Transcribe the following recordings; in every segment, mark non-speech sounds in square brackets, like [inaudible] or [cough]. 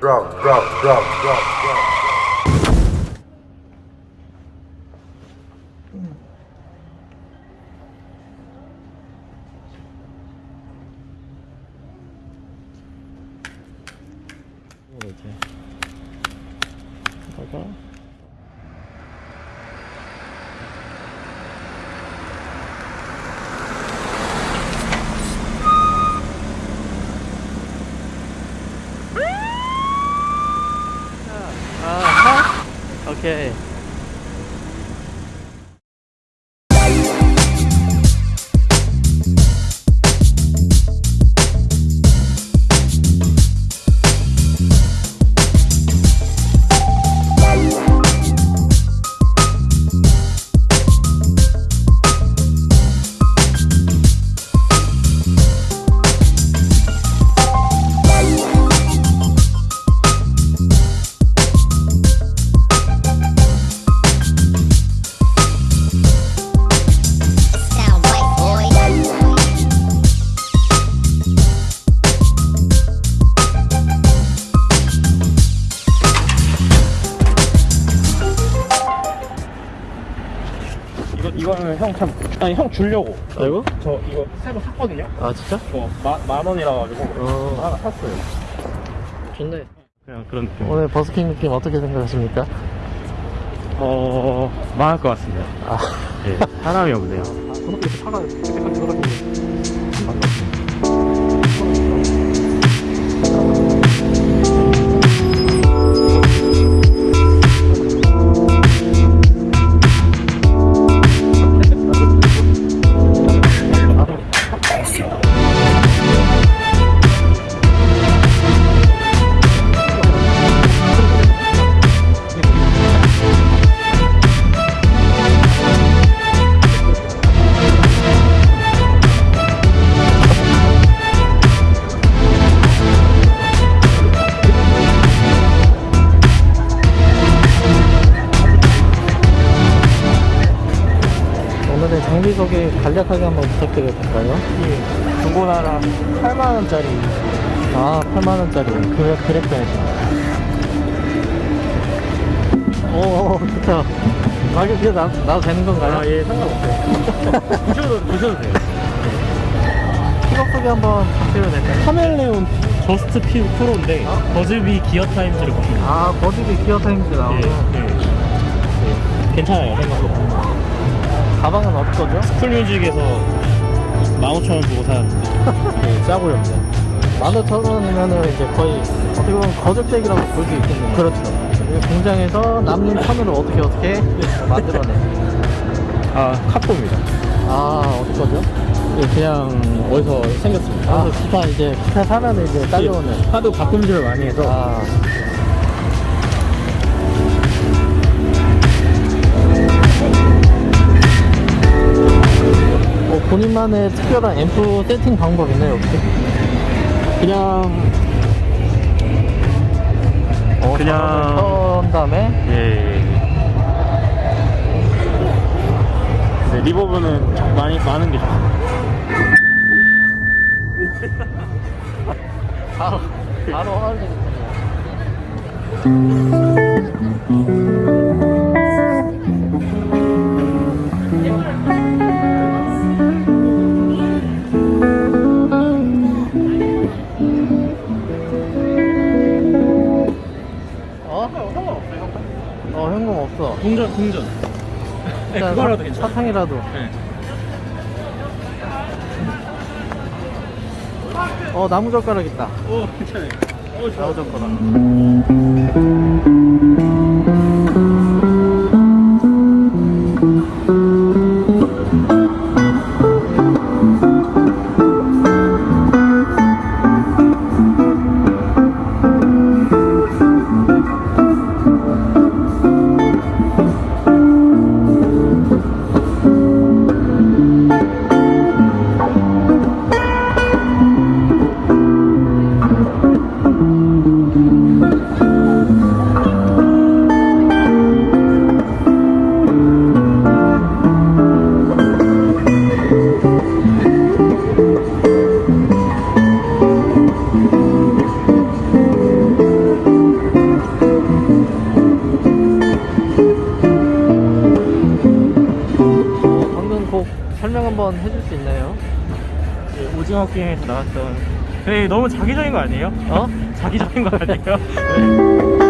Bro, bro, bro, bro, bro. Okay. 아니 형 주려고 아이고 저 이거 새로 샀거든요. 아 진짜? 뭐만 원이라 가지고 어 하나 샀어요. 좋네 그냥 그런 느낌. 오늘 버스킹 느낌 어떻게 생각하십니까? 어 망할 것 같습니다. 아 예, 사람이 없네요. 그렇게 차가 이렇게 그렇 부탁드려도 될까요? 중고나라 8만 원짜리. 아 8만원짜리 그래 그랬어야지 오 좋다 가격 이제 나, 나도 되는 건가요? 아 예 상관없어요. [laughs] 부셔도 부셔도 돼요. 픽업 소개 한번 부탁드려도 될까요? 카멜레온 저스트 피 프로인데 버즈비 기어 타임즈를 보시면 아 버즈비 기어 타임즈 나오고 예, 예. 예. 괜찮아요 생각보다. 가방은 어디 거죠? 풀뮤직에서 15,000원 주고 샀는데 [laughs] 네, 싸고요. 15,000원이면은 이제 거의 어떻게 보면 거적대기라고 볼 수 있겠네요 그렇죠 공장에서 남는 천으로 어떻게 어떻게 만들어내 아 카포입니다. 아 어디 거죠? 예, 그냥 어디서 생겼습니다. 아 기타 이제 기타 사면은 이제 딸려오는 하도 바꿈질을 많이 해서 아 뭐 본인만의 특별한 앰프 세팅 방법 있나요 혹시? 그냥 어, 그냥- 턴 다음에 예. 네, 리버브는 많이 많은 게 좋습니다. [laughs] 바로 바로 허날리겠군요 [laughs] 사-. 사탕이라도 네. 어 나무젓가락 있다 오 괜찮아요. 오. 나무젓가락 그 오징어 게임에서 나왔던 되게 너무 자기적인 거 아니에요? 어? 자기적인 거 아니에요? [laughs]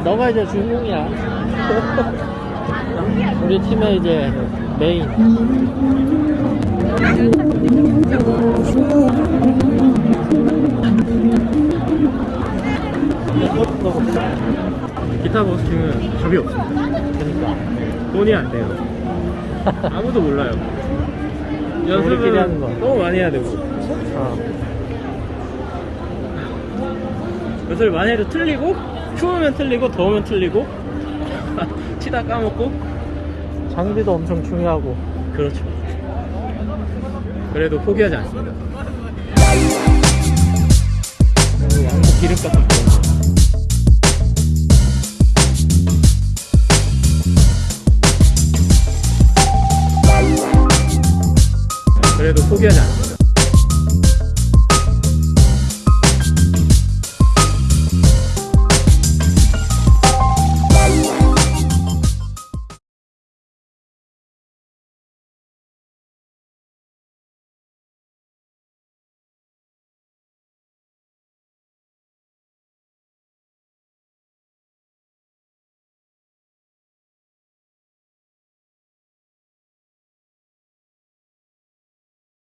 너가 이제 주인공이야. [laughs] 우리 팀의 이제 메인. 기타 버스킹은 답이 없습니다. 그러니까. 돈이 안 돼요. 아무도 몰라요. 우리끼리 하는 거. 너무 많이 해야 되고 어. 연습을 많이 해도 틀리고 추우면 틀리고 더우면 틀리고 [laughs] 치다 까먹고 장비도 엄청 중요하고. 그렇죠. 그래도 포기하지 않습니다. 그리고 양복 기름 같은 그런 거. 그래도 포기하지 않습니다.